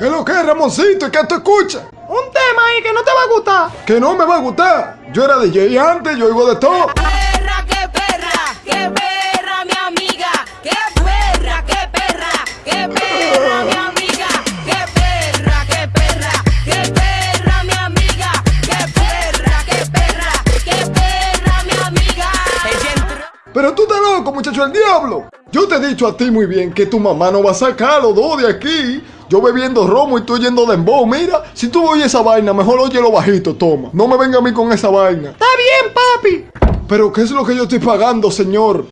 ¿Qué es lo que es, Ramoncito? ¿Y qué tú escuchas? Un tema ahí que no te va a gustar. Que no me va a gustar. Yo era DJ antes, yo oigo de todo. perra, qué perra, qué perra, mi amiga, qué perra, qué perra, qué perra, mi amiga, qué perra, qué perra, qué perra, mi amiga, qué perra, qué perra, qué perra, mi amiga. Pero tú estás loco, muchacho del diablo. Yo te he dicho a ti muy bien que tu mamá no va a sacar a los dos de aquí. Yo bebiendo romo y tú yendo de embo. Mira, si tú oyes esa vaina, mejor óyelo bajito, toma. No me venga a mí con esa vaina. Está bien, papi. Pero ¿qué es lo que yo estoy pagando, señor?